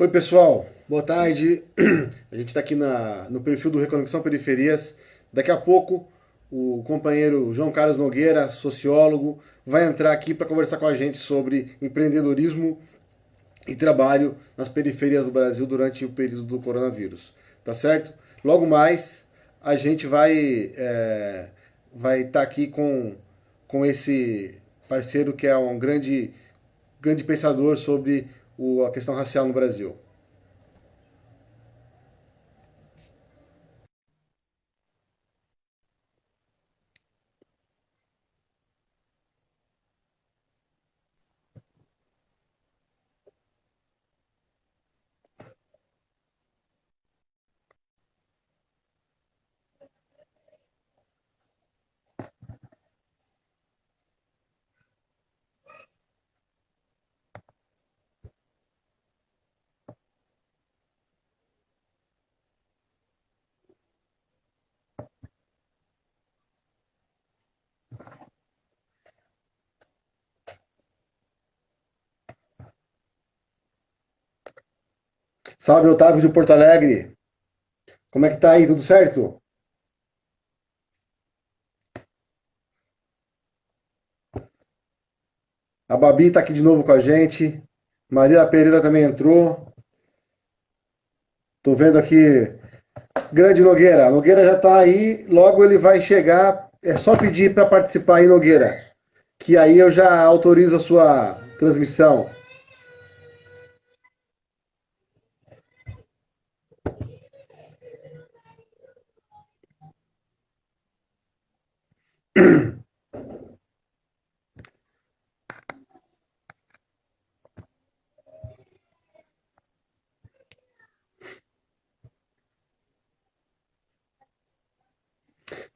Oi pessoal, boa tarde. A gente está aqui na, no perfil do Reconexão Periferias. Daqui a pouco o companheiro João Carlos Nogueira, sociólogo, vai entrar aqui para conversar com a gente sobre empreendedorismo e trabalho nas periferias do Brasil durante o período do coronavírus. Tá certo? Logo mais a gente vai é, vai estar tá aqui com, com esse parceiro que é um grande, grande pensador sobre o, a questão racial no Brasil. Salve, Otávio de Porto Alegre. Como é que tá aí? Tudo certo? A Babi tá aqui de novo com a gente. Maria Pereira também entrou. Tô vendo aqui. Grande Nogueira. Nogueira já tá aí. Logo ele vai chegar. É só pedir para participar aí, Nogueira. Que aí eu já autorizo a sua transmissão.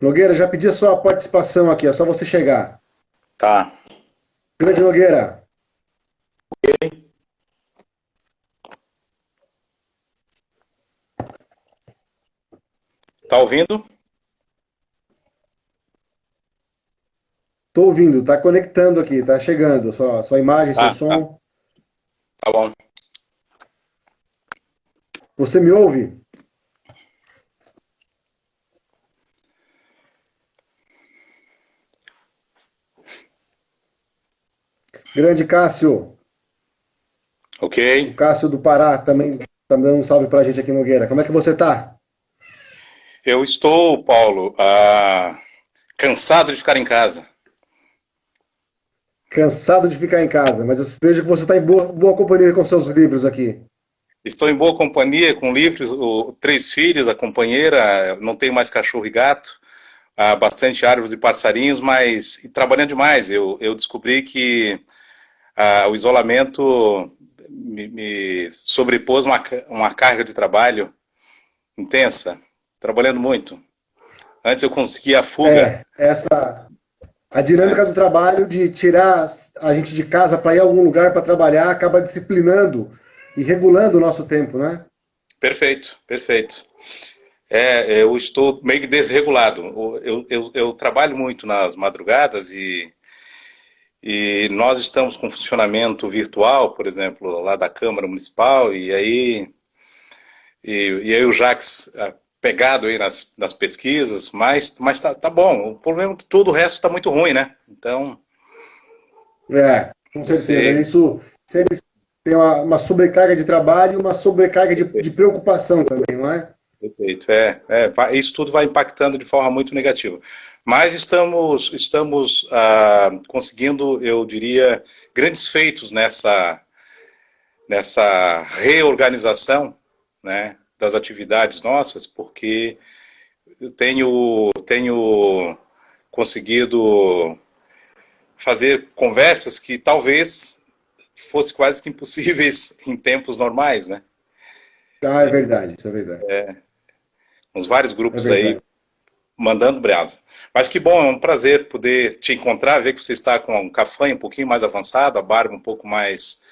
Nogueira, já pedi a sua participação aqui, é só você chegar. Tá. Grande Nogueira. Ok. Tá ouvindo? Tô ouvindo, tá conectando aqui, tá chegando. Sua, sua imagem, seu ah, som. Tá. tá bom. Você me ouve? Grande Cássio. Ok. O Cássio do Pará também, também um salve pra gente aqui no Nogueira. Como é que você tá? Eu estou, Paulo, ah, cansado de ficar em casa. Cansado de ficar em casa, mas eu vejo que você está em boa, boa companhia com seus livros aqui. Estou em boa companhia com livros, o, três filhos, a companheira, não tenho mais cachorro e gato, há bastante árvores e passarinhos, mas trabalhando demais. Eu, eu descobri que ah, o isolamento me, me sobrepôs uma, uma carga de trabalho intensa, trabalhando muito. Antes eu conseguia a fuga. É, essa, a dinâmica do trabalho de tirar a gente de casa para ir a algum lugar para trabalhar acaba disciplinando e regulando o nosso tempo, né? Perfeito, perfeito. É, eu estou meio desregulado. Eu, eu, eu trabalho muito nas madrugadas e, e nós estamos com funcionamento virtual, por exemplo, lá da Câmara Municipal, e aí, e, e aí o Jax pegado aí nas, nas pesquisas, mas, mas tá, tá bom. O problema é que todo o resto está muito ruim, né? Então... É, com certeza. Você... Isso tem uma, uma, sobrecarga de trabalho e uma sobrecarga de, de, preocupação também, não é? Perfeito, é, é vai, isso tudo vai impactando de forma muito negativa. Mas estamos, estamos ah, conseguindo, eu diria, grandes feitos nessa, nessa reorganização, né, das atividades nossas, porque eu tenho, tenho conseguido fazer conversas que talvez fosse quase que impossíveis em tempos normais, né? Ah, é verdade, isso é verdade. É, uns vários grupos é aí mandando brasa. Mas que bom, é um prazer poder te encontrar, ver que você está com um cafanho um pouquinho mais avançado, a barba um pouco mais...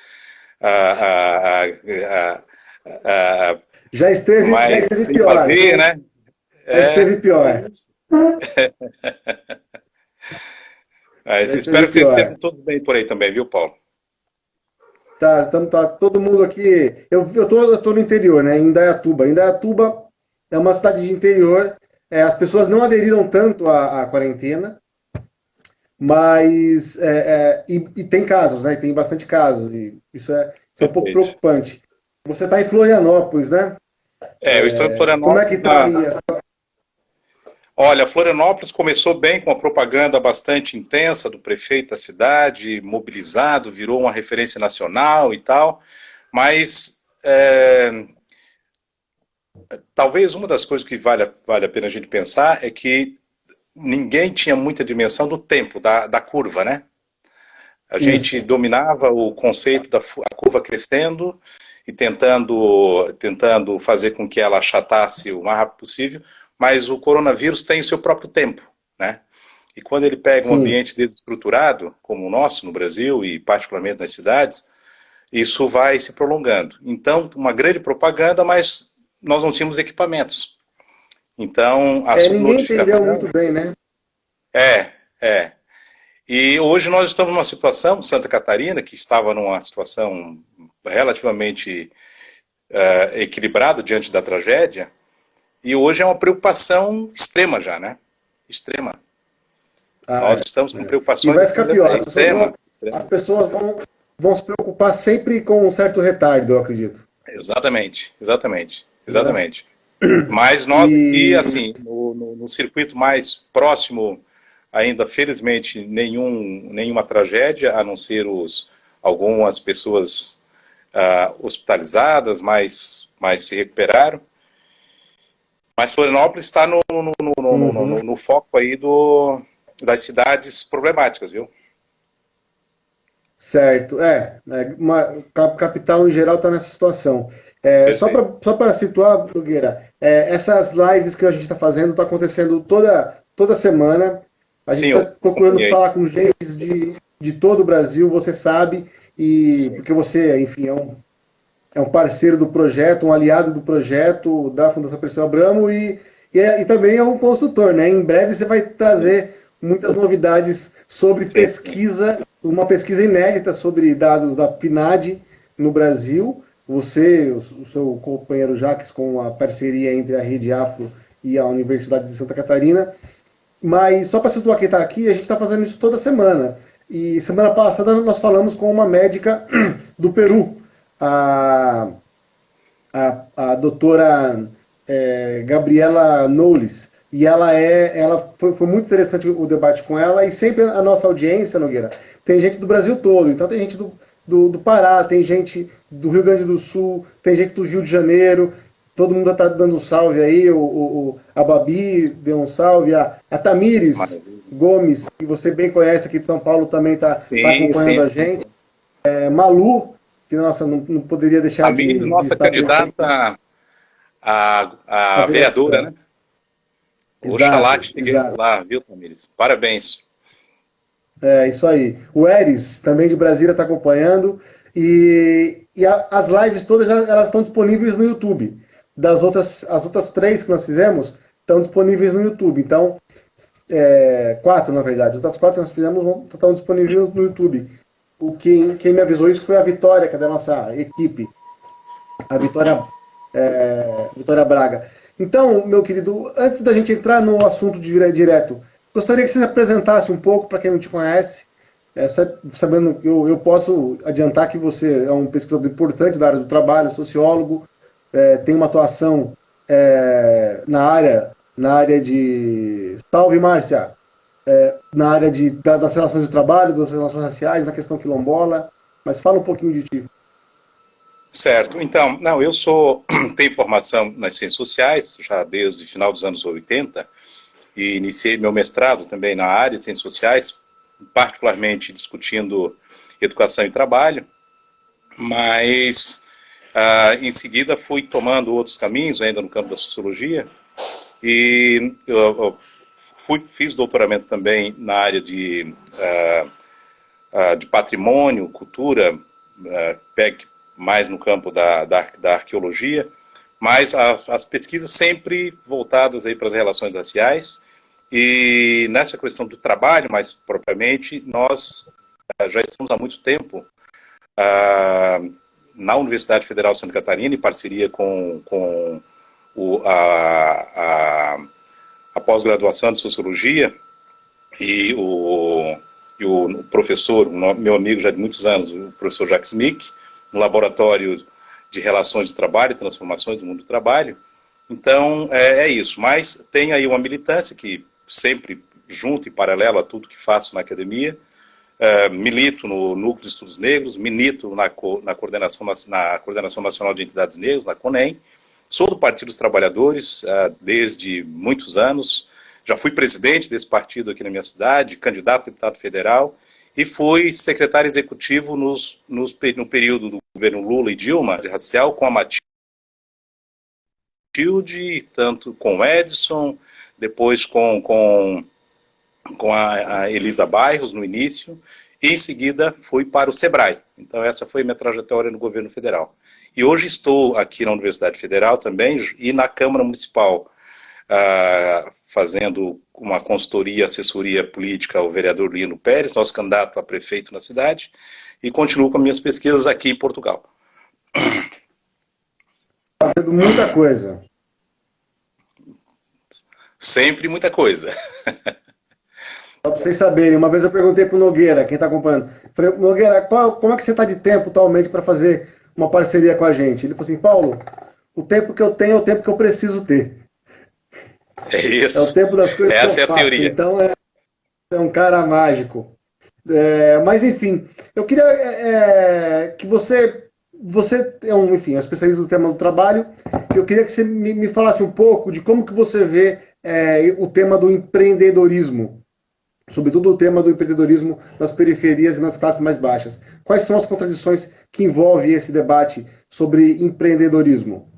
Uh, uh, uh, já esteve, Mas, já esteve pior. Fazer, né? Já é... esteve pior. Espero que esteja tudo bem por aí também, viu, Paulo? Tá, tamo, tá todo mundo aqui. Eu, eu, tô, eu tô no interior, né? Em Indaiatuba. Indaiatuba é uma cidade de interior. É, as pessoas não aderiram tanto à, à quarentena, mas é, é, e, e, tem casos, né? Tem bastante casos. E isso é, isso é um pouco preocupante. Você está em Florianópolis, né? É, eu estou em Florianópolis. Como é que está aí essa Olha, Florianópolis começou bem com uma propaganda bastante intensa do prefeito da cidade, mobilizado, virou uma referência nacional e tal, mas é, talvez uma das coisas que vale, vale a pena a gente pensar é que ninguém tinha muita dimensão do tempo, da, da curva, né? A gente dominava o conceito da curva crescendo e tentando, tentando fazer com que ela achatasse o mais rápido possível, mas o coronavírus tem o seu próprio tempo, né? E quando ele pega um Sim. ambiente desestruturado, como o nosso no Brasil e particularmente nas cidades, isso vai se prolongando. Então, uma grande propaganda, mas nós não tínhamos equipamentos. Então, a é, entendeu muito bem, né? É, é. E hoje nós estamos numa situação, Santa Catarina, que estava numa situação relativamente uh, equilibrada diante da tragédia, e hoje é uma preocupação extrema já, né? Extrema. Ah, Nós é. estamos com é. preocupações e vai ficar pior. extrema. As pessoas vão, vão se preocupar sempre com um certo retardo, eu acredito. Exatamente, exatamente, exatamente. É. Mas nós e... assim, no, no, no, circuito mais próximo, ainda felizmente nenhum, nenhuma tragédia, a não ser os, algumas pessoas uh, hospitalizadas, mas, mas se recuperaram. Mas Florianópolis está no, no, no, uhum. no, foco aí do, das cidades problemáticas, viu? Certo, é. é uma, capital em geral está nessa situação. É, só para situar, Brugueira, é, essas lives que a gente está fazendo está acontecendo toda, toda semana. A gente está procurando falar com gente de, de todo o Brasil, você sabe, e Sim. porque você, enfim, é um é um parceiro do projeto, um aliado do projeto da Fundação Perseu Abramo e, e, é, e, também é um consultor, né? Em breve você vai trazer Sim. muitas novidades sobre Sim. pesquisa, uma pesquisa inédita sobre dados da PNAD no Brasil. Você, o, o seu companheiro Jaques, com a parceria entre a Rede Afro e a Universidade de Santa Catarina. Mas só para situar quem está aqui, a gente está fazendo isso toda semana. E semana passada nós falamos com uma médica do Peru, a, a, a doutora é, Gabriela Knowles, e ela é, ela foi, foi, muito interessante o debate com ela, e sempre a nossa audiência, Nogueira, tem gente do Brasil todo, então tem gente do, do, do Pará, tem gente do Rio Grande do Sul, tem gente do Rio de Janeiro, todo mundo está dando um salve aí, o, o, a Babi deu um salve, a, a Tamires Maravilha. Gomes, que você bem conhece aqui de São Paulo, também está tá acompanhando sim. a gente. É, Malu, que nossa, não, não poderia deixar a de, nossa de candidata a, a, a, vereadora, né? Exato, Oxalá que lá, viu, Tamires? Parabéns. É, isso aí. O Eris, também de Brasília, está acompanhando. E, e a, as lives todas elas estão disponíveis no YouTube. Das outras, as outras três que nós fizemos estão disponíveis no YouTube. Então, é, quatro, na verdade. As outras quatro que nós fizemos estão disponíveis no YouTube o quem, quem me avisou isso foi a Vitória, que é da nossa equipe. A Vitória, é, Vitória Braga. Então, meu querido, antes da gente entrar no assunto de direto, gostaria que você se apresentasse um pouco para quem não te conhece. É, sabendo que eu, eu posso adiantar que você é um pesquisador importante da área do trabalho, sociólogo, é, tem uma atuação é, na área na área de. Salve, Márcia! é, na área de, da, das relações de trabalho, das relações raciais, na questão quilombola, mas fala um pouquinho de ti. Certo, então, não, eu sou, tenho formação nas ciências sociais, já desde o final dos anos 80, e iniciei meu mestrado também na área de ciências sociais, particularmente discutindo educação e trabalho, mas ah, em seguida fui tomando outros caminhos, ainda no campo da sociologia, e eu, eu Fui, fiz doutoramento também na área de, uh, uh, de patrimônio, cultura, uh, mais no campo da, da, da arqueologia, mas a, as pesquisas sempre voltadas aí para as relações raciais, e nessa questão do trabalho, mais propriamente, nós já estamos há muito tempo uh, na Universidade Federal de Santa Catarina, em parceria com, com o, a, a, a pós-graduação de Sociologia, e o, e o professor, meu amigo já de muitos anos, o professor Jacques Mick, no laboratório de relações de trabalho transformações do mundo do trabalho. Então, é, é isso. Mas tem aí uma militância que sempre junto e paralelo a tudo que faço na academia, Uh, milito no Núcleo de Estudos Negros, milito na, na, coordenação, na Coordenação Nacional de Entidades Negras, na CONEM, sou do Partido dos Trabalhadores uh, desde muitos anos, já fui presidente desse partido aqui na minha cidade, candidato a deputado federal, e fui secretário executivo nos, nos, no período do governo Lula e Dilma, racial, com a Matilde, tanto com o Edson, depois com, com com a, a Elisa Bairros no início, e em seguida fui para o SEBRAE. Então essa foi minha trajetória no governo federal. E hoje estou aqui na Universidade Federal também e na Câmara Municipal, uh, fazendo uma consultoria, assessoria política ao vereador Lino Pérez, nosso candidato a prefeito na cidade, e continuo com minhas pesquisas aqui em Portugal. Fazendo muita coisa. Sempre muita coisa. Só para vocês saberem, uma vez eu perguntei para o Nogueira, quem está acompanhando, falei, Nogueira, qual, como é que você está de tempo atualmente para fazer uma parceria com a gente? Ele falou assim, Paulo, o tempo que eu tenho é o tempo que eu preciso ter. É isso. É o tempo das coisas Essa que eu é a faço. teoria. Então é, é um cara mágico. É, mas enfim, eu queria é, é que você, você é um, enfim, especialista no tema do trabalho, eu queria que você me, me falasse um pouco de como que você vê é, o tema do empreendedorismo sobretudo o tema do empreendedorismo nas periferias e nas classes mais baixas. Quais são as contradições que envolve esse debate sobre empreendedorismo?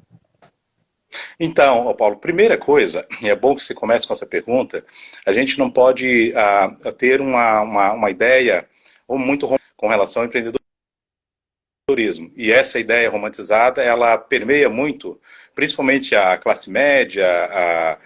Então, Paulo, primeira coisa, e é bom que você comece com essa pergunta, a gente não pode uh, ter uma, uma, uma ideia ou muito com relação ao empreendedorismo. E essa ideia romantizada, ela permeia muito, principalmente a classe média, a,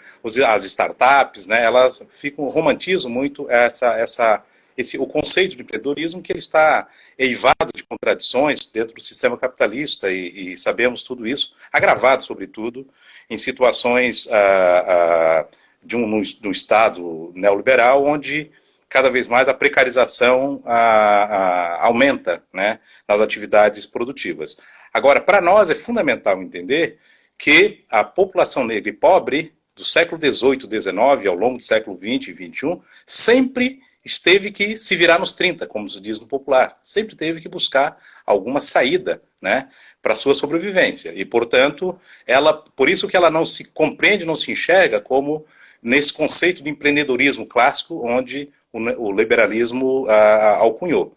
as startups, né, elas ficam, romantizam muito essa, essa, esse, o conceito de empreendedorismo que ele está eivado de contradições dentro do sistema capitalista e, e sabemos tudo isso, agravado sobretudo em situações uh, uh, de, um, de um Estado neoliberal onde cada vez mais a precarização a, a, aumenta né, nas atividades produtivas. Agora, para nós é fundamental entender que a população negra e pobre do século XVIII, XIX, ao longo do século XX e XXI, sempre esteve que se virar nos 30, como se diz no popular. Sempre teve que buscar alguma saída né, para sua sobrevivência. E, portanto, ela, por isso que ela não se compreende, não se enxerga como nesse conceito de empreendedorismo clássico, onde o, liberalismo ah, alcunhou.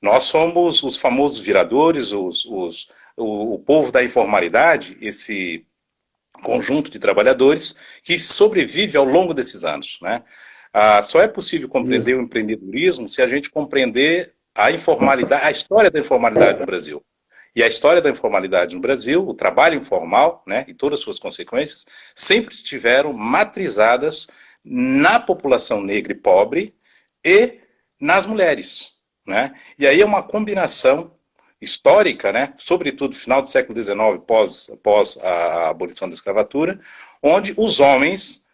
Nós somos os famosos viradores, os, os, o, o povo da informalidade, esse conjunto de trabalhadores que sobrevive ao longo desses anos. Né? Ah, só é possível compreender o empreendedorismo se a gente compreender a informalidade, a história da informalidade no Brasil. E a história da informalidade no Brasil, o trabalho informal, né, e todas as suas consequências, sempre estiveram matrizadas na população negra e pobre e nas mulheres. Né? E aí é uma combinação histórica, né, sobretudo final do século XIX, pós, pós a abolição da escravatura, onde os homens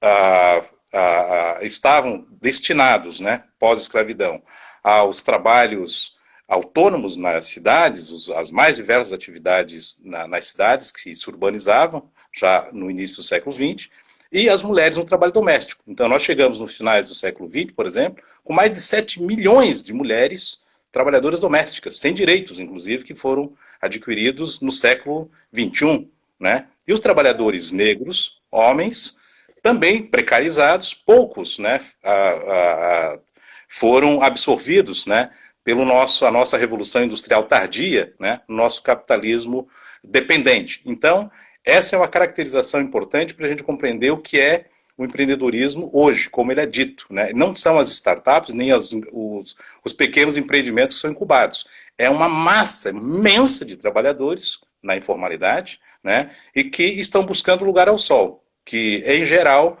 ah, ah, estavam destinados, né, pós-escravidão, aos trabalhos autônomos nas cidades, os, as mais diversas atividades na, nas cidades que se urbanizavam, já no início do século XX, e as mulheres no trabalho doméstico. Então, nós chegamos no finais do século XX, por exemplo, com mais de 7 milhões de mulheres trabalhadoras domésticas, sem direitos, inclusive, que foram adquiridos no século XXI. Né? E os trabalhadores negros, homens, também precarizados, poucos né, a, a, a, foram absorvidos né, pelo nosso, a nossa revolução industrial tardia, né, nosso capitalismo dependente. Então, essa é uma caracterização importante para a gente compreender o que é o empreendedorismo hoje, como ele é dito. Né? Não são as startups, nem as, os, os pequenos empreendimentos que são incubados. É uma massa imensa de trabalhadores na informalidade né? e que estão buscando lugar ao sol, que, em geral,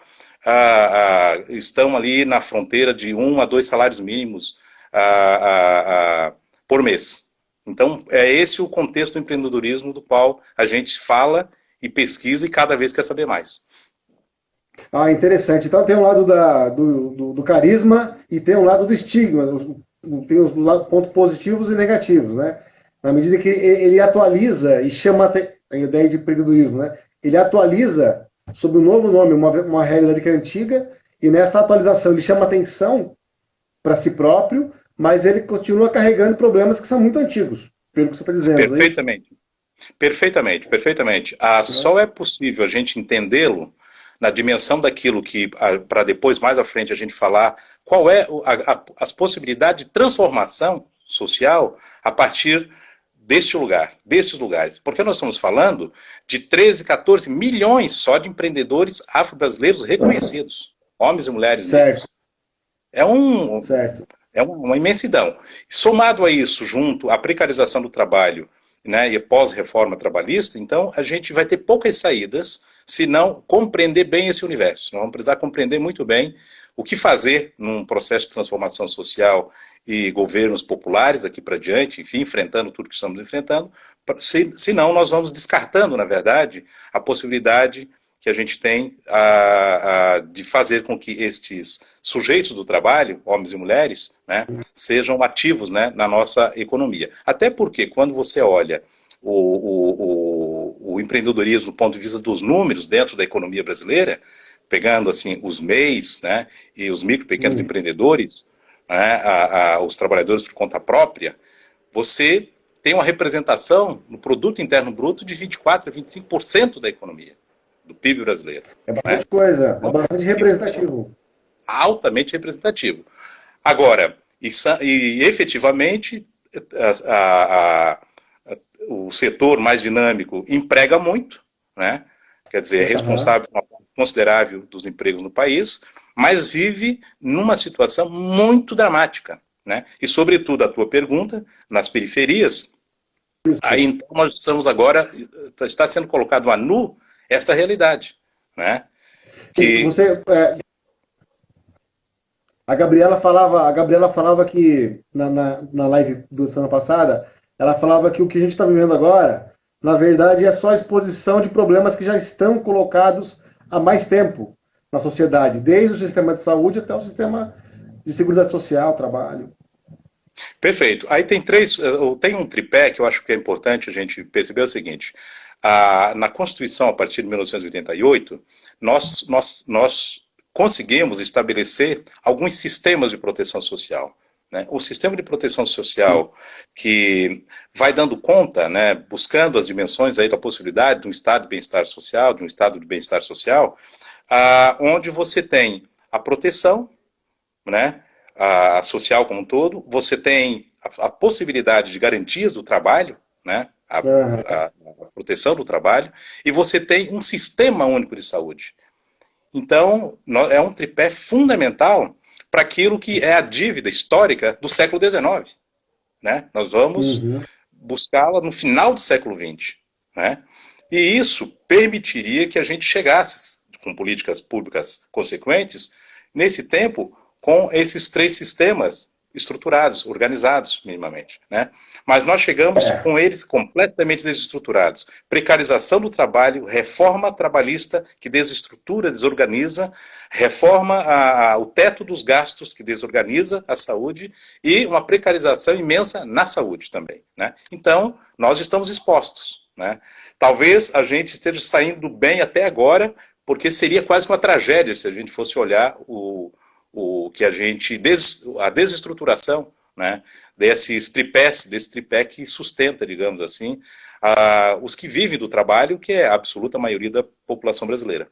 estão ali na fronteira de um a dois salários mínimos por mês. Então, é esse o contexto do empreendedorismo do qual a gente fala e pesquisa e cada vez quer saber mais. Ah, interessante. Então tem um lado da, do, do, do carisma e tem um lado do estigma. Tem os pontos positivos e negativos, né? Na medida que ele atualiza e chama a ideia de empreendedorismo, né? Ele atualiza sob um novo nome, uma, uma realidade que é antiga, e nessa atualização ele chama atenção para si próprio, mas ele continua carregando problemas que são muito antigos, pelo que você está dizendo. Perfeitamente. É perfeitamente, perfeitamente. Ah, só é possível a gente entendê-lo na dimensão daquilo que, para depois, mais à frente, a gente falar qual é a, a, as possibilidades de transformação social a partir deste lugar, destes lugares. Porque nós estamos falando de 13, 14 milhões só de empreendedores afro-brasileiros reconhecidos, homens e mulheres certo. negros. É um, certo. É uma imensidão. Somado a isso, junto à precarização do trabalho né, e pós-reforma trabalhista, então a gente vai ter poucas saídas se não compreender bem esse universo. Nós vamos precisar compreender muito bem o que fazer num processo de transformação social e governos populares daqui para diante, enfim, enfrentando tudo que estamos enfrentando, se, senão nós vamos descartando, na verdade, a possibilidade que a gente tem a, a, de fazer com que estes sujeitos do trabalho, homens e mulheres, né, sejam ativos né, na nossa economia. Até porque, quando você olha o, o, o, o, empreendedorismo do ponto de vista dos números dentro da economia brasileira, pegando assim os MEIs né, e os micro e pequenos empreendedores, né, a, a, os trabalhadores por conta própria, você tem uma representação no produto interno bruto de 24 a 25% da economia do PIB brasileiro. É bastante né? coisa, é bastante representativo. Altamente representativo. Agora, e, e efetivamente, a, o setor mais dinâmico emprega muito, né? quer dizer, é responsável por uma parte considerável dos empregos no país, mas vive numa situação muito dramática. Né? E, sobretudo, a tua pergunta, nas periferias, aí então nós estamos agora, está sendo colocado a nu essa realidade, né? Que... Você, é, a Gabriela falava, a Gabriela falava que na, na, na live do semana passada, ela falava que o que a gente está vivendo agora, na verdade, é só exposição de problemas que já estão colocados há mais tempo na sociedade, desde o sistema de saúde até o sistema de segurança social, trabalho. Perfeito. Aí tem três, eh, tem um tripé que eu acho que é importante a gente perceber o seguinte a, na Constituição, a partir de 1988, nós, nós, nós conseguimos estabelecer alguns sistemas de proteção social. Né? O sistema de proteção social que vai dando conta, né, buscando as dimensões aí da possibilidade de um estado de bem-estar social, de um estado de bem-estar social, ah, onde você tem a proteção, né, a, social como um todo, você tem a, a possibilidade de garantias do trabalho, né, a, a, a proteção do trabalho, e você tem um sistema único de saúde. Então, é um tripé fundamental para aquilo que é a dívida histórica do século XIX. Né? Nós vamos uhum. buscá-la no final do século XX. Né? E isso permitiria que a gente chegasse, com políticas públicas consequentes, nesse tempo, com esses três sistemas estruturados, organizados minimamente. Né? Mas nós chegamos é. com eles completamente desestruturados. Precarização do trabalho, reforma trabalhista que desestrutura, desorganiza, reforma a, a, o teto dos gastos que desorganiza a saúde e uma precarização imensa na saúde também. Né? Então, nós estamos expostos. Né? Talvez a gente esteja saindo bem até agora, porque seria quase uma tragédia se a gente fosse olhar o, o que a gente, des, a desestruturação né, desses tripés, desse tripé que sustenta, digamos assim, a, os que vivem do trabalho, que é a absoluta maioria da população brasileira.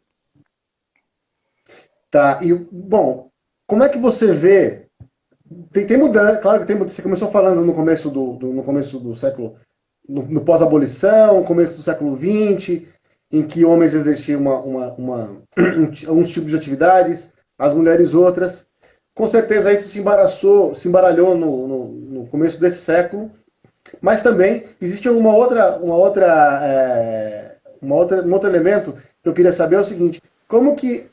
Tá, e bom, como é que você vê, tem, tem mudança, claro que tem você começou falando no começo do, do no começo do século, no, no pós-abolição, começo do século XX, em que homens exerciam uma, uma, uma, uns tipos de atividades, as mulheres outras. Com certeza isso se embaraçou, se embaralhou no, no, no começo desse século, mas também existe uma outra, uma outra, é, uma outra, um outro elemento que eu queria saber é o seguinte: como que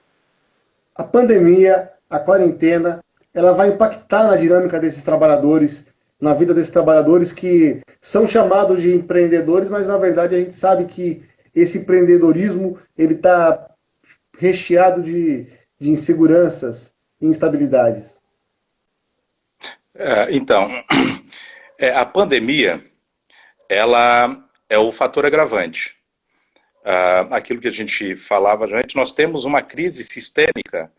a pandemia, a quarentena, ela vai impactar na dinâmica desses trabalhadores na vida desses trabalhadores que são chamados de empreendedores, mas na verdade a gente sabe que esse empreendedorismo ele está recheado de, de inseguranças e instabilidades. É, então, é, a pandemia ela é o fator agravante. Ah, aquilo que a gente falava antes, nós temos uma crise sistêmica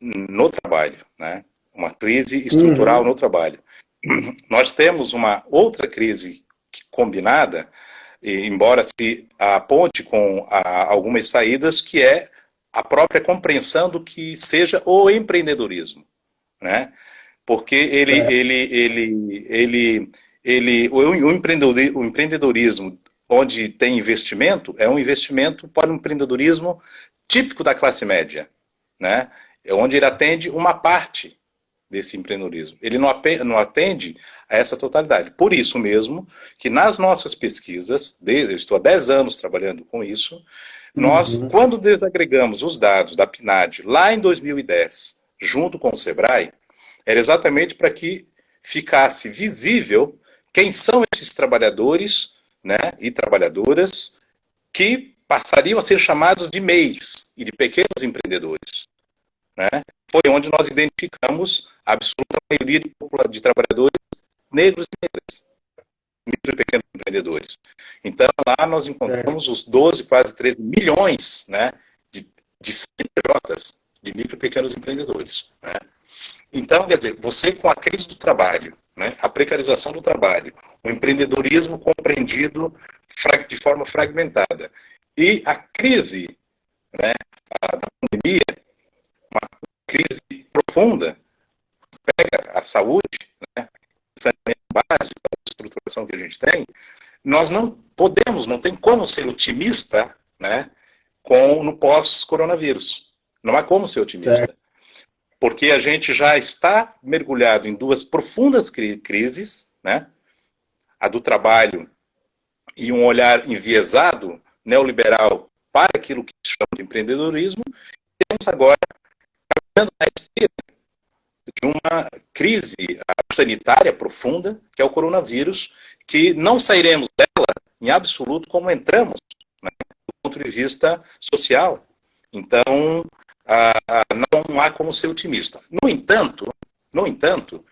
no trabalho, né? uma crise estrutural uhum. no trabalho. Nós temos uma outra crise combinada, embora se aponte com a, algumas saídas, que é a própria compreensão do que seja o empreendedorismo, né? Porque ele, é. ele, ele, ele, ele, o, o empreendedorismo onde tem investimento é um investimento para um empreendedorismo típico da classe média, né? É onde ele atende uma parte desse empreendedorismo. Ele não atende a essa totalidade. Por isso mesmo que nas nossas pesquisas, eu estou há 10 anos trabalhando com isso, nós, uhum. quando desagregamos os dados da PNAD lá em 2010, junto com o SEBRAE, era exatamente para que ficasse visível quem são esses trabalhadores né, e trabalhadoras que passariam a ser chamados de MEIs e de pequenos empreendedores. Né? Foi onde nós identificamos a absoluta maioria de, de trabalhadores negros e negras, micro e pequenos empreendedores. Então, lá nós encontramos é. os 12, quase 13 milhões né, de, de CNPJs de micro e pequenos empreendedores. Né? Então, quer dizer, você com a crise do trabalho, né, a precarização do trabalho, o empreendedorismo compreendido de forma fragmentada e a crise né, da pandemia, uma crise profunda, pega a saúde, né, saneamento básico, estruturação que a gente tem, nós não podemos, não tem como ser otimista né, com, no pós-coronavírus. Não há como ser otimista. Certo porque a gente já está mergulhado em duas profundas cri crises, né? a do trabalho e um olhar enviesado neoliberal para aquilo que se chama de empreendedorismo, temos agora caminhando uma crise sanitária profunda, que é o coronavírus, que não sairemos dela em absoluto como entramos, né, do ponto de vista social. Então, ah, não há como ser otimista. No entanto, no entanto,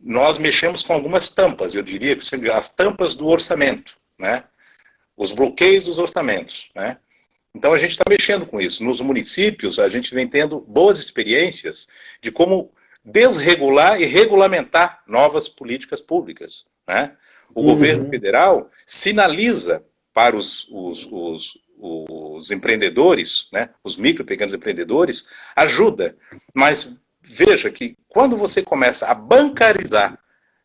nós mexemos com algumas tampas, eu diria que as tampas do orçamento, né? os bloqueios dos orçamentos. Né? Então a gente está mexendo com isso. Nos municípios, a gente vem tendo boas experiências de como desregular e regulamentar novas políticas públicas. Né? O uhum. governo federal sinaliza para os, os, os, os empreendedores, né, os micro e pequenos empreendedores, ajuda. Mas veja que quando você começa a bancarizar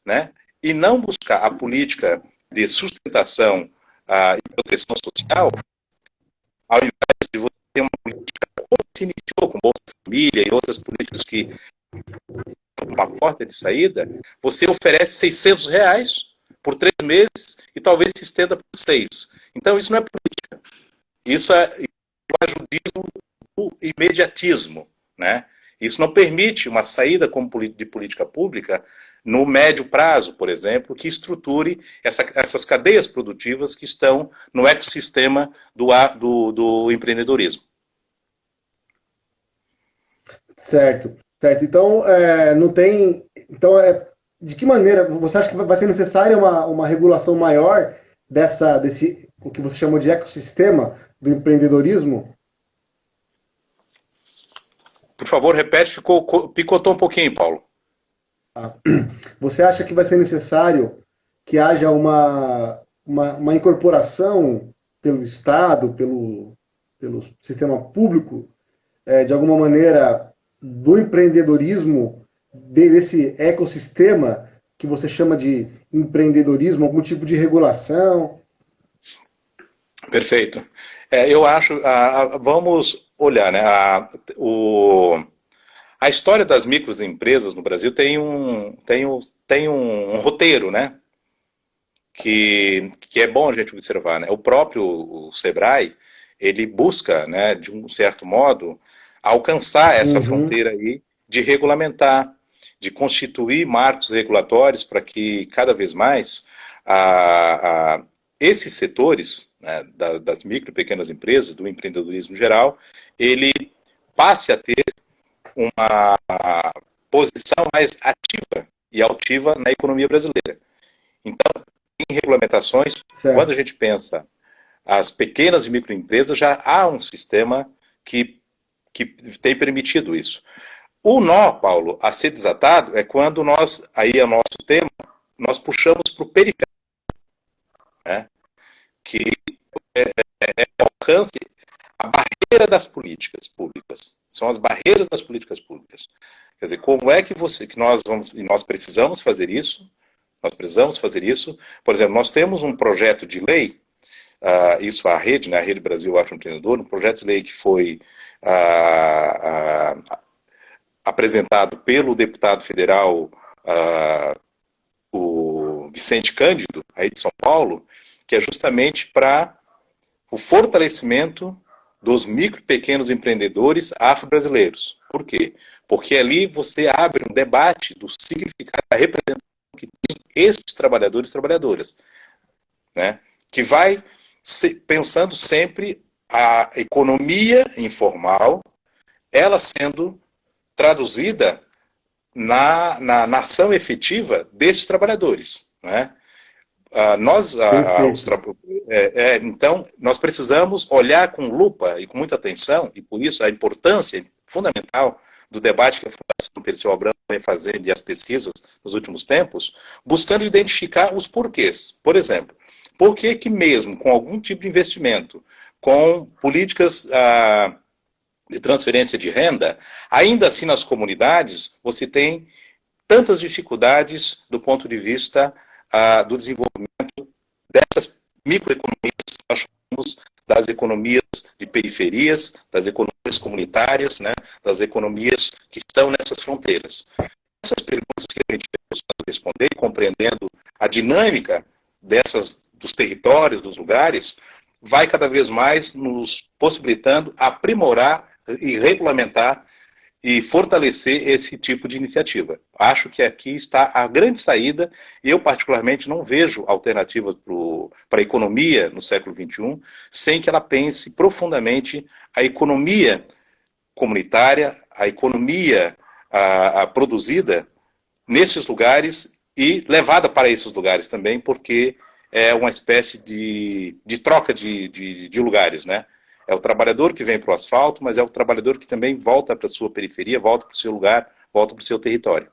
né, e não buscar a política de sustentação uh, e proteção social, ao invés de você ter uma política como se iniciou com Bolsa Família e outras políticas que uma porta de saída, você oferece 600 reais por três meses e talvez se estenda por seis. Então isso não é política. Isso é o ajudismo do imediatismo. Né? Isso não permite uma saída de política pública no médio prazo, por exemplo, que estruture essa, essas cadeias produtivas que estão no ecossistema do, do, do empreendedorismo. Certo, certo. Então, é, não tem. Então, é, de que maneira você acha que vai ser necessária uma, uma regulação maior dessa, desse, o que você chamou de ecossistema do empreendedorismo? Por favor, repete, ficou, picotou um pouquinho, Paulo. Ah, você acha que vai ser necessário que haja uma, uma, uma incorporação pelo Estado, pelo, pelo sistema público, é, de alguma maneira, do empreendedorismo, desse ecossistema que você chama de empreendedorismo, algum tipo de regulação? Perfeito. É, eu acho, vamos olhar, né, a, o, a história das microempresas no Brasil tem um, tem um, tem um, um roteiro, né, que, que é bom a gente observar, né, o próprio o Sebrae, ele busca, né, de um certo modo, alcançar essa uhum. fronteira aí de regulamentar, de constituir marcos regulatórios para que cada vez mais a, a esses setores né, da, das micro e pequenas empresas, do empreendedorismo geral, ele passe a ter uma posição mais ativa e altiva na economia brasileira. Então, em regulamentações, certo. quando a gente pensa as pequenas e microempresas, já há um sistema que, que tem permitido isso. O nó, Paulo, a ser desatado é quando nós, aí é o nosso tema, nós puxamos para o periférico, né? que é, é, é alcance, a barreira das políticas públicas. São as barreiras das políticas públicas. Quer dizer, como é que você, que nós vamos, e nós precisamos fazer isso, nós precisamos fazer isso. Por exemplo, nós temos um projeto de lei, uh, isso a rede, né, a Rede Brasil Afroempreendedor, um projeto de lei que foi uh, uh, apresentado pelo deputado federal o Vicente Cândido, aí de São Paulo, que é justamente para o fortalecimento dos micro e pequenos empreendedores afro-brasileiros. Por quê? Porque ali você abre um debate do significado da representação que tem esses trabalhadores e trabalhadoras, né? que vai pensando sempre a economia informal, ela sendo traduzida na, na, na ação efetiva desses trabalhadores. Né? Ah, nós, ah, os, é, é, então, nós precisamos olhar com lupa e com muita atenção, e por isso a importância fundamental do debate que a Fundação Perseu Abramo vem fazendo e as pesquisas nos últimos tempos, buscando identificar os porquês. Por exemplo, por que que mesmo com algum tipo de investimento, com políticas ah, de transferência de renda, ainda assim nas comunidades você tem tantas dificuldades do ponto de vista ah, do desenvolvimento dessas microeconomias nós chamamos das economias de periferias, das economias comunitárias, né, das economias que estão nessas fronteiras. Essas perguntas que a gente responder, compreendendo a dinâmica dessas, dos territórios, dos lugares, vai cada vez mais nos possibilitando aprimorar e regulamentar e fortalecer esse tipo de iniciativa. Acho que aqui está a grande saída, eu particularmente não vejo alternativas para a economia no século XXI sem que ela pense profundamente a economia comunitária, a economia a, a produzida nesses lugares e levada para esses lugares também, porque é uma espécie de, de troca de, de, de lugares, né? É o trabalhador que vem para o asfalto, mas é o trabalhador que também volta para a sua periferia, volta para o seu lugar, volta para o seu território.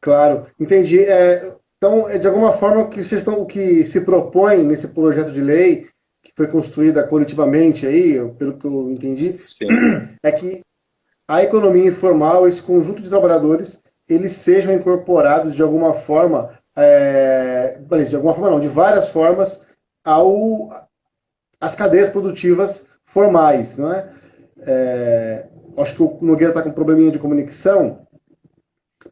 Claro, entendi. É, então, é de alguma forma, o que, vocês estão, o que se propõe nesse projeto de lei, que foi construída coletivamente aí, pelo que eu entendi, Sim. é que a economia informal, esse conjunto de trabalhadores, eles sejam incorporados de alguma forma, é, de alguma forma não, de várias formas, ao, as cadeias produtivas formais. Não é? é acho que o Nogueira está com um probleminha de comunicação,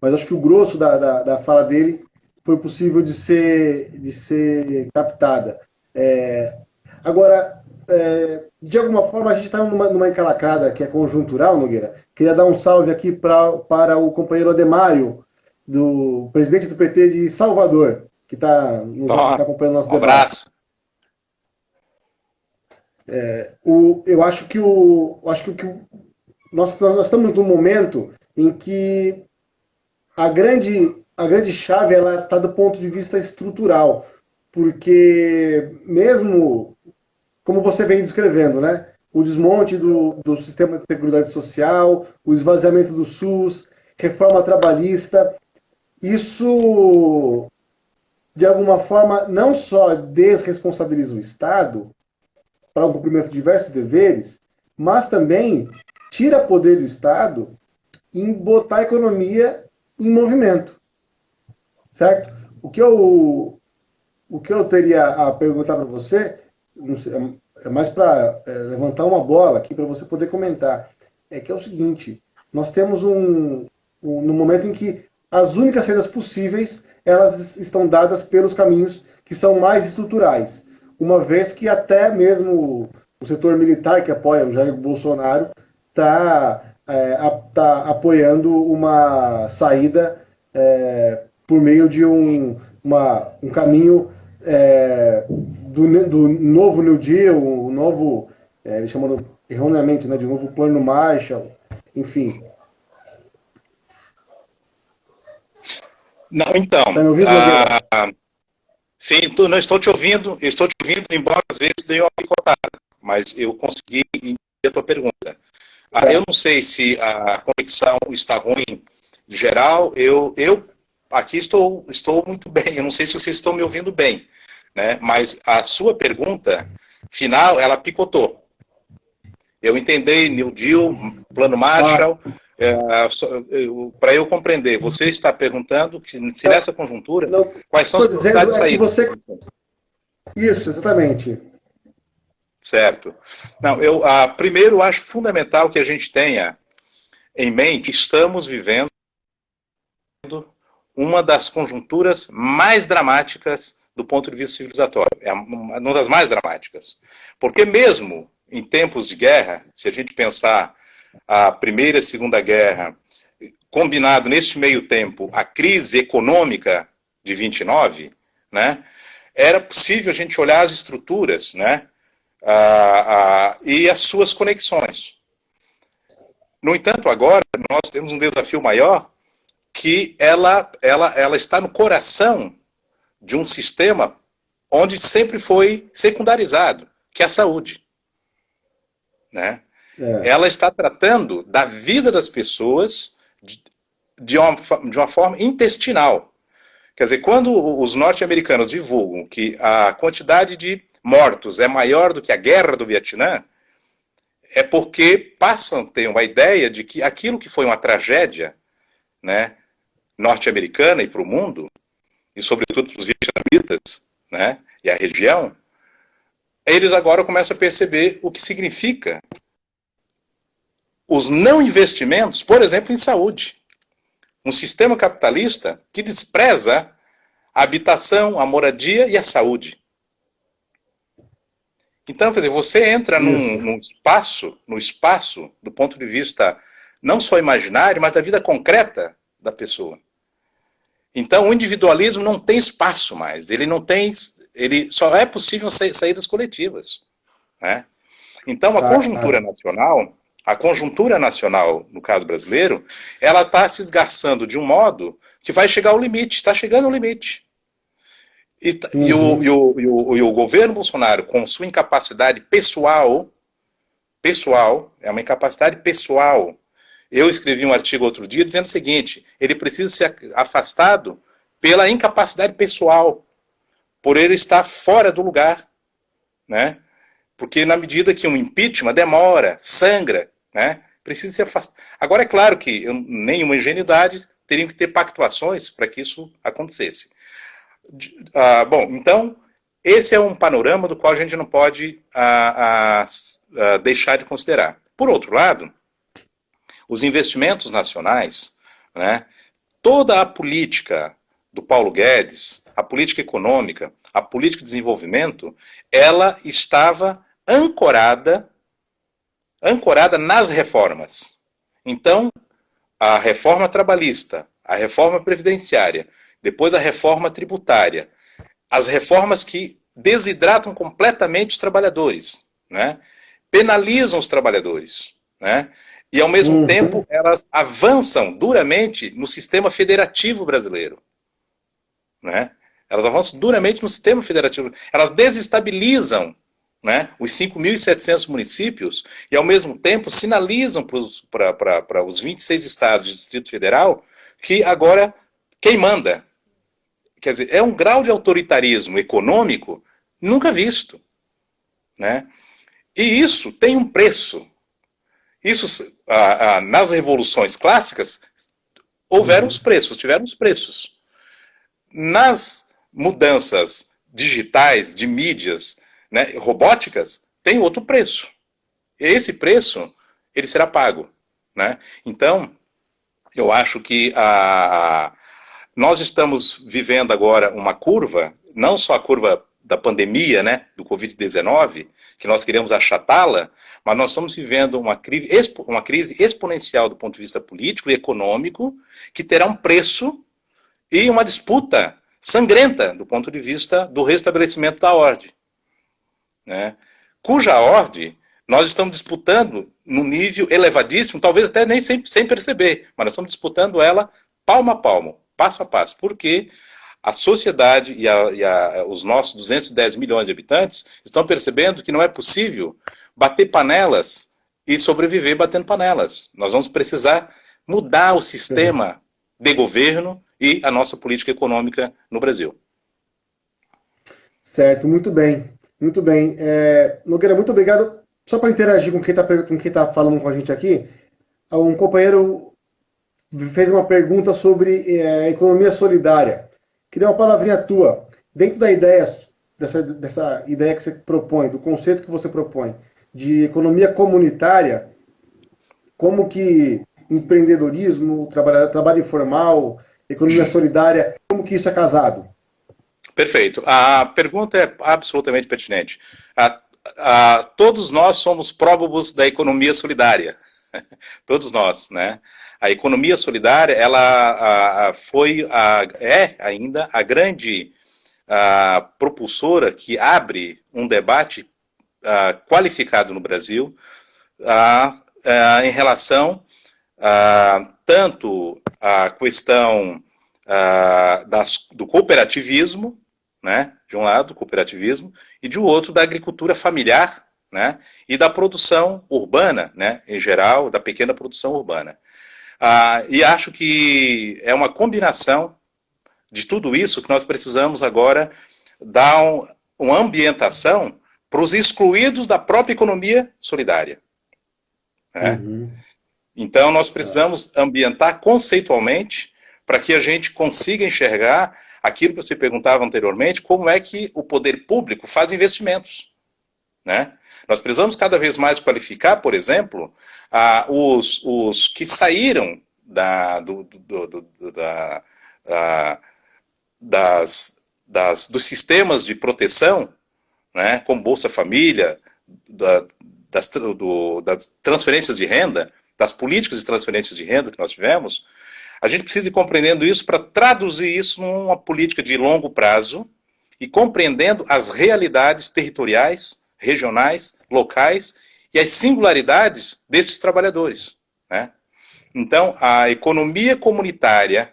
mas acho que o grosso da, da, da fala dele foi possível de ser, de ser captada. É, agora, é, de alguma forma, a gente está numa, numa encalacrada que é conjuntural, Nogueira. Queria dar um salve aqui pra, para o companheiro Ademário, do presidente do PT de Salvador, que está tá acompanhando o nosso um debate. Abraço. É, o, eu acho que o, acho que, que o, nós, nós estamos num momento em que a grande, a grande chave ela está do ponto de vista estrutural, porque mesmo como você vem descrevendo, né, o desmonte do, do sistema de seguridade social, o esvaziamento do SUS, reforma trabalhista, isso de alguma forma não só desresponsabiliza o Estado, para o cumprimento de diversos deveres, mas também tira poder do Estado em botar a economia em movimento. Certo? O que eu, o que eu teria a perguntar para você, é mais para é, levantar uma bola aqui para você poder comentar, é que é o seguinte, nós temos um, um, no momento em que as únicas saídas possíveis, elas estão dadas pelos caminhos que são mais estruturais uma vez que até mesmo o setor militar que apoia o Jair Bolsonaro está está apoiando uma saída é, por meio de um, uma, um caminho é, do, do, novo New Deal, o novo, é, chamam erroneamente né, de novo plano Marshall, enfim. Não, então. Tá me ouvindo, ah, sim, não estou te ouvindo, estou te ouvindo, embora às vezes dê uma picotada, mas eu consegui entender a tua pergunta. Ah, eu não sei se a conexão está ruim em geral, eu, eu aqui estou, estou muito bem, eu não sei se vocês estão me ouvindo bem, né? mas a sua pergunta final, ela picotou. Eu entendi New Deal, Plano Marshall, ah. É, para eu compreender, você está perguntando que, se nessa conjuntura, não, quais são as possibilidades é de Você... Isso, exatamente. Certo. Não, eu primeiro acho fundamental que a gente tenha em mente que estamos vivendo uma das conjunturas mais dramáticas do ponto de vista civilizatório. É uma das mais dramáticas. Porque mesmo em tempos de guerra, se a gente pensar a Primeira e a Segunda Guerra, combinado neste meio tempo a crise econômica de 29, né, era possível a gente olhar as estruturas, né, ah, ah, e as suas conexões. No entanto, agora nós temos um desafio maior, que ela, ela, ela está no coração de um sistema onde sempre foi secundarizado, que é a saúde. Né? É. Ela está tratando da vida das pessoas de, de, uma, de uma forma intestinal. Quer dizer, quando os norte-americanos divulgam que a quantidade de mortos é maior do que a guerra do Vietnã, é porque passam a ter uma ideia de que aquilo que foi uma tragédia né, norte-americana e para o mundo, e sobretudo para os vietnamitas né, e a região, eles agora começam a perceber o que significa os não investimentos, por exemplo, em saúde. Um sistema capitalista que despreza a habitação, a moradia e a saúde. Então, quer dizer, você entra num, num, espaço, no espaço do ponto de vista não só imaginário, mas da vida concreta da pessoa. Então, o individualismo não tem espaço mais. Ele não tem, ele só é possível saídas coletivas, né? Então, a conjuntura nacional, a conjuntura nacional, no caso brasileiro, ela está se esgarçando de um modo que vai chegar ao limite, está chegando ao limite. E, uhum. e, o, e, o, e, o, e o governo Bolsonaro, com sua incapacidade pessoal, pessoal, é uma incapacidade pessoal. Eu escrevi um artigo outro dia dizendo o seguinte: ele precisa ser afastado pela incapacidade pessoal, por ele estar fora do lugar, né? Porque na medida que um impeachment demora, sangra, né? Precisa ser afastado. Agora é claro que eu, nenhuma ingenuidade teriam que ter pactuações para que isso acontecesse. Ah, bom, então, esse é um panorama do qual a gente não pode ah, ah, deixar de considerar. Por outro lado, os investimentos nacionais, né, toda a política do Paulo Guedes, a política econômica, a política de desenvolvimento, ela estava ancorada, ancorada nas reformas. Então, a reforma trabalhista, a reforma previdenciária depois a reforma tributária, as reformas que desidratam completamente os trabalhadores, né? penalizam os trabalhadores, né? e ao mesmo uhum. tempo elas avançam duramente no sistema federativo brasileiro. Né? Elas avançam duramente no sistema federativo, elas desestabilizam né, os 5.700 municípios e, ao mesmo tempo, sinalizam para os 26 estados do Distrito Federal que agora quem manda Quer dizer, é um grau de autoritarismo econômico nunca visto. Né? E isso tem um preço. Isso, ah, ah, nas revoluções clássicas, houveram os preços, tiveram os preços. Nas mudanças digitais, de mídias, né, robóticas, tem outro preço. Esse preço, ele será pago. Né? Então, eu acho que a, nós estamos vivendo agora uma curva, não só a curva da pandemia, né, do Covid-19, que nós queremos achatá-la, mas nós estamos vivendo uma uma crise exponencial do ponto de vista político e econômico, que terá um preço e uma disputa sangrenta do ponto de vista do restabelecimento da ordem. Né? Cuja ordem nós estamos disputando num nível elevadíssimo, talvez até nem sem, sem perceber, mas nós estamos disputando ela palmo a palmo, passo a passo, porque a sociedade e, a, e a, os nossos 210 milhões de habitantes estão percebendo que não é possível bater panelas e sobreviver batendo panelas. Nós vamos precisar mudar o sistema de governo e a nossa política econômica no Brasil. Certo, muito bem. Muito bem. É, Nogueira, muito obrigado. Só para interagir com quem está tá falando com a gente aqui, um companheiro fez uma pergunta sobre é, economia solidária. Queria uma palavrinha tua. Dentro da ideia, dessa, dessa ideia que você propõe, do conceito que você propõe, de economia comunitária, como que empreendedorismo, trabalho, trabalho informal, economia solidária, como que isso é casado? Perfeito. A pergunta é absolutamente pertinente. A, a, todos nós somos próbobos da economia solidária. todos nós, né? A economia solidária, ela a, foi, é ainda a grande propulsora que abre um debate qualificado no Brasil em relação tanto à questão das, do cooperativismo, né, de um lado, cooperativismo, e de outro, da agricultura familiar, né, e da produção urbana, né, em geral, da pequena produção urbana. Ah, e acho que é uma combinação de tudo isso que nós precisamos agora dar um, uma ambientação para os excluídos da própria economia solidária. Né? Uhum. Então, nós precisamos ambientar conceitualmente para que a gente consiga enxergar aquilo que você perguntava anteriormente, como é que o poder público faz investimentos. Né? Nós precisamos cada vez mais qualificar, por exemplo, os, os que saíram da, do, do, do, da, das, das, dos sistemas de proteção, né, como Bolsa Família, da, das, das transferências de renda, das políticas de transferência de renda que nós tivemos, a gente precisa ir compreendendo isso para traduzir isso numa política de longo prazo e compreendendo as realidades territoriais, regionais, locais e as singularidades desses trabalhadores. Né? Então, a economia comunitária,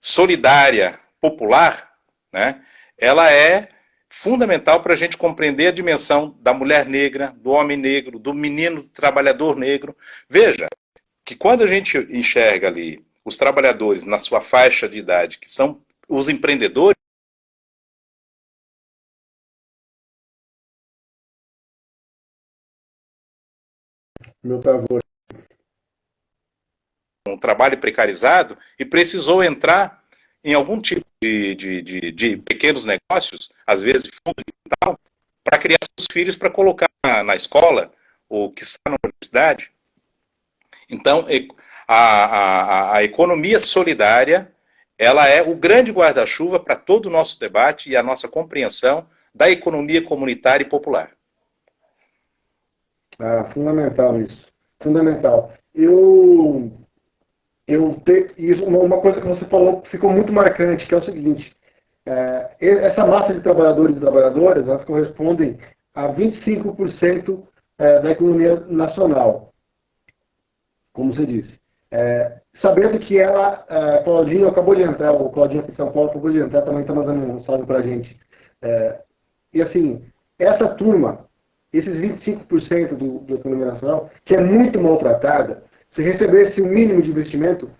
solidária, popular, né, ela é fundamental para a gente compreender a dimensão da mulher negra, do homem negro, do menino do trabalhador negro. Veja que quando a gente enxerga ali os trabalhadores na sua faixa de idade, que são os empreendedores, Meu travou. Um trabalho precarizado e precisou entrar em algum tipo de, de, de, de pequenos negócios, às vezes fundo de tal, para criar seus filhos para colocar na, na, escola ou que está na universidade. Então, a, a, a economia solidária ela é o grande guarda-chuva para todo o nosso debate e a nossa compreensão da economia comunitária e popular. Ah, fundamental isso. Fundamental. Eu, eu te, isso, uma coisa que você falou ficou muito marcante, que é o seguinte, é, essa massa de trabalhadores e trabalhadoras, elas correspondem a 25% é, da economia nacional, como você disse. É, sabendo que ela, é, Claudinho acabou de entrar, o Claudinho aqui de São Paulo acabou de entrar, também está mandando um salve para a gente. É, e assim, essa turma esses 25% do, da economia nacional, que é muito maltratada, se recebesse o mínimo de investimento,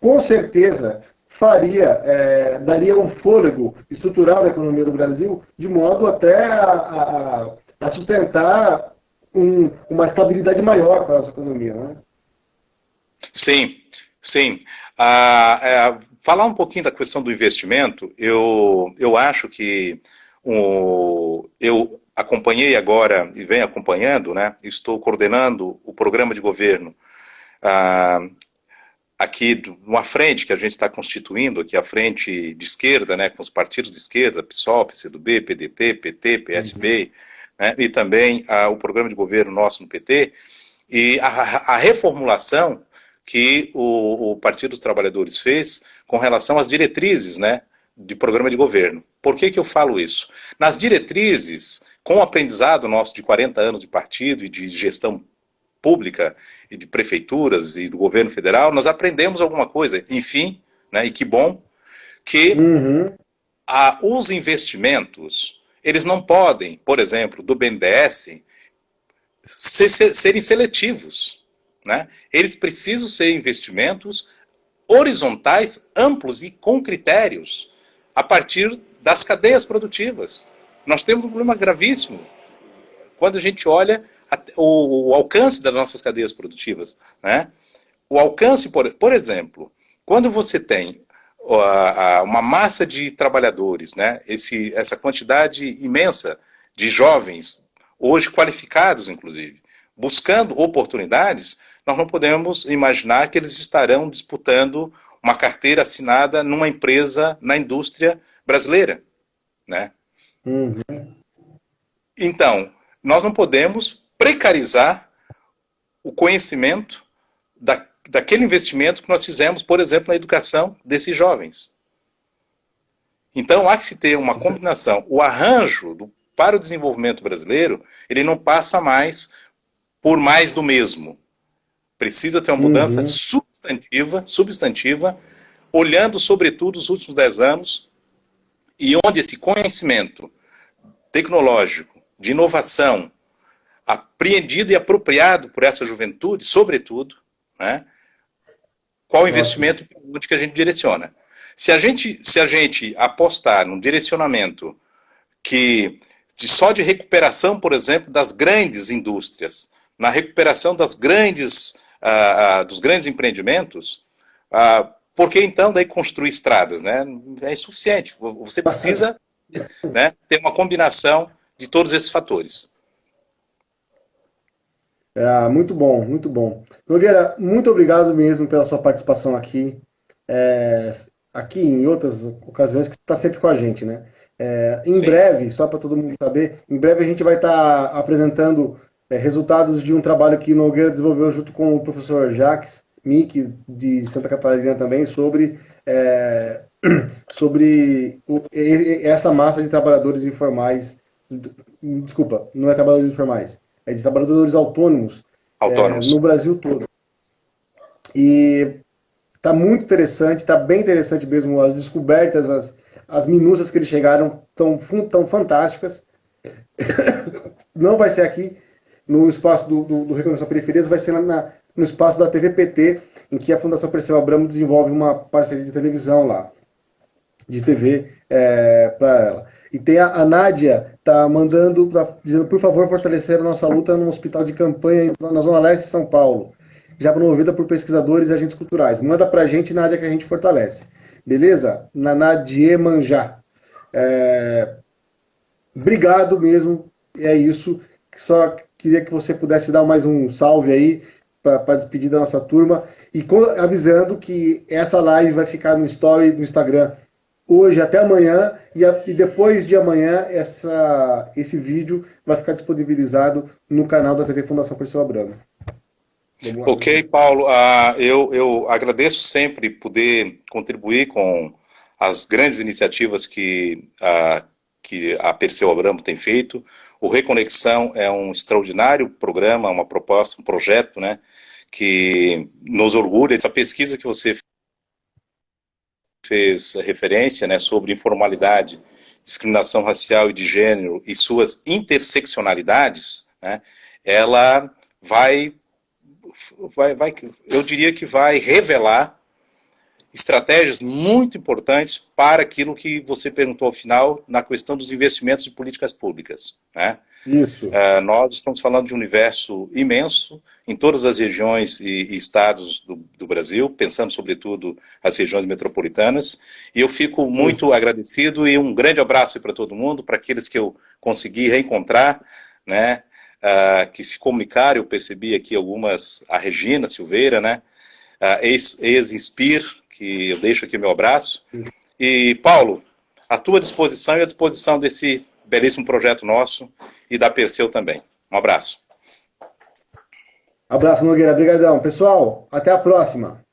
com certeza faria, é, daria um fôlego estrutural da economia do Brasil, de modo até a, a, a sustentar um, uma estabilidade maior para a nossa economia. Né? Sim, sim. Ah, é, falar um pouquinho da questão do investimento, eu, eu acho que o, eu acompanhei agora e venho acompanhando, né, estou coordenando o programa de governo ah, aqui uma frente que a gente está constituindo, aqui a frente de esquerda, né, com os partidos de esquerda, PSOL, PCdoB, PDT, PT, PSB, uhum. né, e também a, o programa de governo nosso no PT, e a, a reformulação que o, o, Partido dos Trabalhadores fez com relação às diretrizes né, de programa de governo. Por que, que eu falo isso? Nas diretrizes, com o aprendizado nosso de 40 anos de partido e de gestão pública e de prefeituras e do governo federal, nós aprendemos alguma coisa, enfim, né, e que bom, que uhum. a, os investimentos, eles não podem, por exemplo, do BNDES, ser, ser, serem seletivos. Né? Eles precisam ser investimentos horizontais, amplos e com critérios, a partir das cadeias produtivas. Nós temos um problema gravíssimo quando a gente olha o, alcance das nossas cadeias produtivas. Né? O alcance, por, por exemplo, quando você tem uma massa de trabalhadores, né? Esse, essa quantidade imensa de jovens, hoje qualificados inclusive, buscando oportunidades, nós não podemos imaginar que eles estarão disputando uma carteira assinada numa empresa na indústria brasileira. Né? Uhum. Então, nós não podemos precarizar o conhecimento da, daquele investimento que nós fizemos, por exemplo, na educação desses jovens. Então, há que se ter uma combinação. O arranjo do, para o desenvolvimento brasileiro, ele não passa mais por mais do mesmo. Precisa ter uma mudança uhum. substantiva, substantiva, olhando, sobretudo, os últimos dez anos, e onde esse conhecimento tecnológico, de inovação, apreendido e apropriado por essa juventude, sobretudo, né? qual o investimento que a gente direciona. Se a gente, se a gente apostar num direcionamento que de, só de recuperação, por exemplo, das grandes indústrias, na recuperação das grandes, uh, dos grandes empreendimentos, uh, por que então daí construir estradas? Né? É insuficiente. Você precisa né, ter uma combinação de todos esses fatores. É, muito bom, muito bom. Nogueira, muito obrigado mesmo pela sua participação aqui. É, aqui em outras ocasiões que está sempre com a gente, né? É, em Sim. breve, só para todo mundo saber, em breve a gente vai estar tá apresentando é, resultados de um trabalho que Nogueira desenvolveu junto com o professor Jacques Mick, de Santa Catarina também, sobre, é, sobre o, essa massa de trabalhadores informais. Desculpa, não é trabalhadores informais é de trabalhadores autônomos, autônomos. É, no Brasil todo. E está muito interessante, está bem interessante mesmo, as descobertas, as, as minúcias que eles chegaram tão, tão fantásticas. Não vai ser aqui no espaço do, do, do Reconhecimento Periferias, vai ser na, no espaço da TVPT, em que a Fundação Perseu Abramo desenvolve uma parceria de televisão lá, de TV é, para ela. E tem a, a Nádia, tá mandando, pra, dizendo, por favor, fortalecer a nossa luta no hospital de campanha na Zona Leste de São Paulo, já promovida por pesquisadores e agentes culturais. Manda pra gente, Nádia, que a gente fortalece. Beleza? Na Nadia Manjá. É... Obrigado mesmo, é isso. Só queria que você pudesse dar mais um salve aí para despedir da nossa turma e avisando que essa live vai ficar no story do Instagram hoje até amanhã e, a, e, depois de amanhã essa, esse vídeo vai ficar disponibilizado no canal da TV Fundação Perseu Abramo. Ok, Paulo, uh, eu, eu agradeço sempre poder contribuir com as grandes iniciativas que, uh, que a Perseu Abramo tem feito. O Reconexão é um extraordinário programa, uma proposta, um projeto, né, que nos orgulha. Essa pesquisa que você fez referência né, sobre informalidade, discriminação racial e de gênero e suas interseccionalidades, né, ela vai, vai, vai, eu diria que vai revelar estratégias muito importantes para aquilo que você perguntou ao final, na questão dos investimentos de políticas públicas. Né? Isso. Uh, nós estamos falando de um universo imenso em todas as regiões e, e estados do, do, Brasil, pensando sobretudo as regiões metropolitanas, e eu fico muito Isso. agradecido e um grande abraço para todo mundo, para aqueles que eu consegui reencontrar, né, uh, que se comunicaram, eu percebi aqui algumas, a Regina Silveira, né, ex-Inspir, que eu deixo aqui meu abraço. E, Paulo, à tua disposição e à disposição desse belíssimo projeto nosso e da Perseu também. Um abraço. Abraço, Nogueira. Obrigadão. Pessoal, até a próxima.